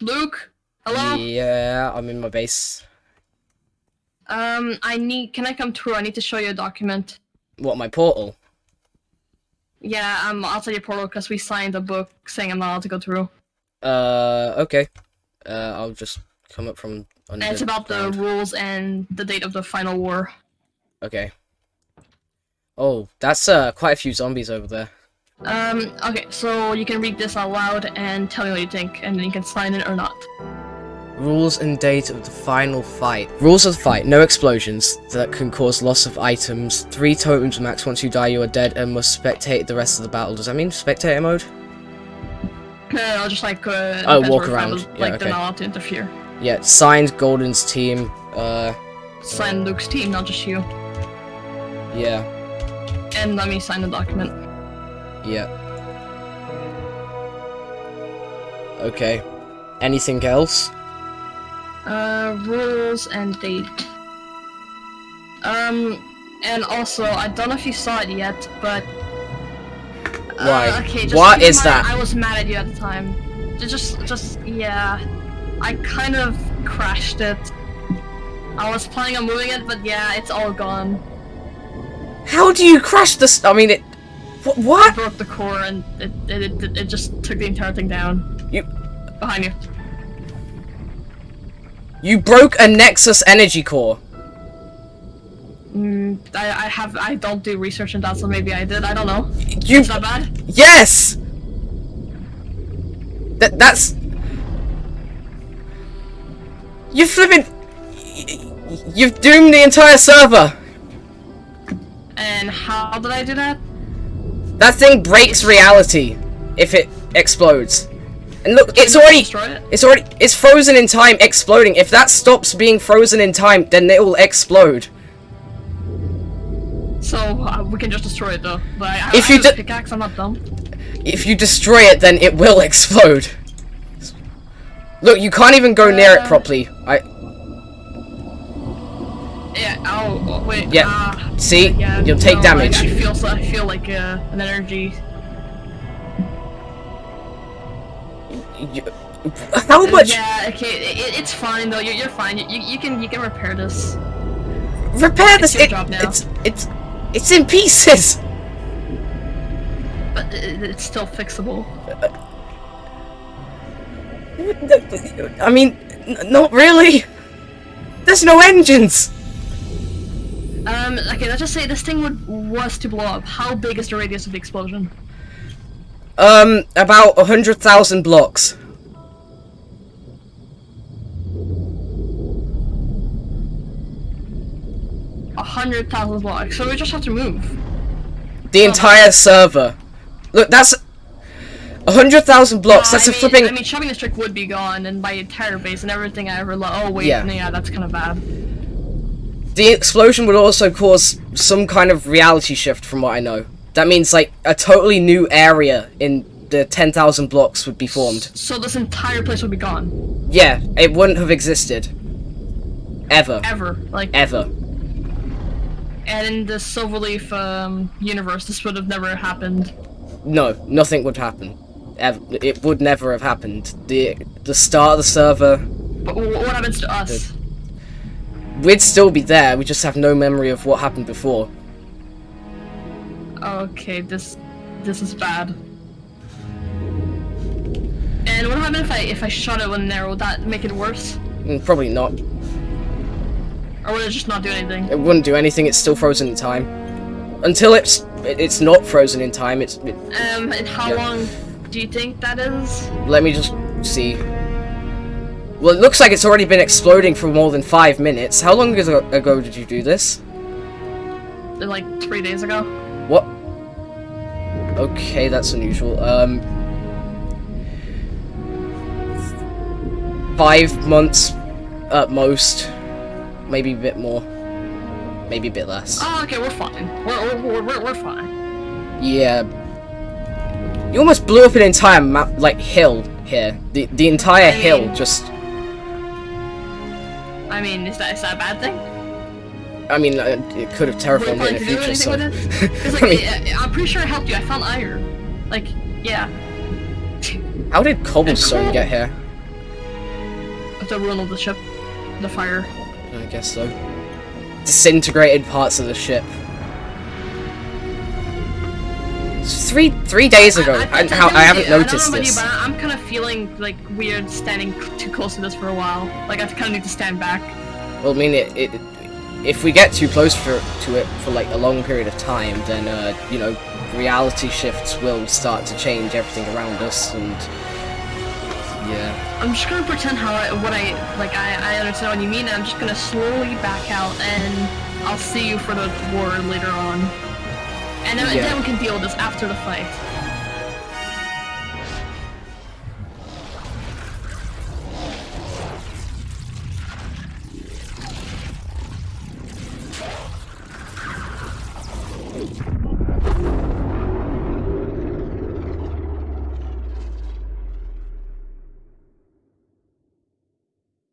Luke? Hello? Yeah, I'm in my base. Um, I need. Can I come through? I need to show you a document. What, my portal? Yeah, um, outside your portal because we signed a book saying I'm not allowed to go through. Uh, okay. Uh, I'll just come up from under And it's about the rules and the date of the final war. Okay. Oh, that's uh quite a few zombies over there. Um, okay, so you can read this out loud and tell me what you think, and then you can sign it or not. Rules and date of the final fight. Rules of the fight. No explosions that can cause loss of items. Three totems max. Once you die, you are dead and must spectate the rest of the battle. Does that mean spectator mode? I'll just like uh, Oh, walk around. Like Yeah, they're okay. not allowed to interfere. Yeah, signed Golden's team. Uh, Sign Luke's team, not just you. yeah, And let me sign the document. Yeah. Okay. Anything else? Uh, rules and date. Um, and also, I don't know if you saw it yet, but. Uh, Why? okay, just What is that? I was mad at you at the time. Ju- Just, just, yeah. I kind of crashed it. I was planning on moving it, but yeah, it's all gone. How do you crash this? I mean, it. Wh- I what? broke the core and it, it, it, it just took the entire thing down. You Behind you. you broke a Nexus energy core. Mm, I, I have, I don't do research in that, so maybe I did, I don't know. You It's not bad. yes. That that's. You flipping. You've doomed the entire server. And how did I do that? That thing breaks reality if it explodes. And look, it's already, it? it's already it's frozen in time exploding. If that stops being frozen in time, then it will explode. So uh, we can just destroy it though. But I, If I you pickaxe, I'm not dumb. If you destroy it, then it will explode. Look, you can't even go near it Uh. properly. I Yeah. Oh wait. Yeah, ah, see? yeah, You'll take no, damage. I, I feel. I feel like uh, an energy. you, how much Yeah. Okay. It, it's fine though. You're, you're fine. You, you, can you can repair this. repair this? It, it's it's it's in pieces. But it, it's still fixable. I mean, not really. There's no engines. Um. Okay. Let's just say this thing would was to blow up. How big is the radius of the explosion? Um, about a hundred thousand blocks. A hundred thousand blocks. So we just have to move. The entire server. Look, that's a hundred thousand blocks. That's I a mean, flipping. I mean, shopping district would be gone, and my entire base and everything I ever lo- Oh wait, Yeah. yeah, that's kind of bad. The explosion would also cause some kind of reality shift, from what I know. That means like a totally new area in the ten thousand blocks would be formed. So this entire place would be gone, Yeah, it wouldn't have existed. Ever. ever. Like, Ever. and in the Silverleaf um, universe, this would have never happened. No, nothing would happen. Ever. It would never have happened. The the start of the server, But what happens to us? We'd still be there. We just have no memory of what happened before. Okay, this this is bad. And what happened if I if I shot it an arrow? Would that make it worse, Mm, Probably not. or would it just not do anything? It wouldn't do anything. It's still frozen in time. Until it's it's not frozen in time. It's. It, Um, and how Yeah. long do you think that is? let me just see. Well, it looks like it's already been exploding for more than five minutes. How long ago, did you do this? Like three days ago. What? Okay, that's unusual. Um, five months at most, maybe a bit more, maybe a bit less. Oh, okay, we're fine. We're we're we're, we're fine. Yeah. You almost blew up an entire map, like hill here. The the entire I hill mean- just. I mean, is that is that a bad thing? I mean, uh, it could have terrified me in the future. anything So. with it? I like, mean, I, I'm pretty sure I helped you. I found iron. Like, yeah. how did cobblestone get here? the ruin of the ship, the fire. I guess so. Disintegrated parts of the ship. Three three days ago, I, and how I haven't noticed you, this. but I'm kind of feeling like weird standing too close to this for a while. Like I kind of need to stand back. Well, I mean, it, it if we get too close for, to it for like a long period of time, then uh, you know, reality shifts will start to change everything around us, and yeah. I'm just gonna pretend how I, what I like. I, I understand what you mean, and I'm just gonna slowly back out, and I'll see you for the war later on. And then, Yeah. then we can deal with this after the fight.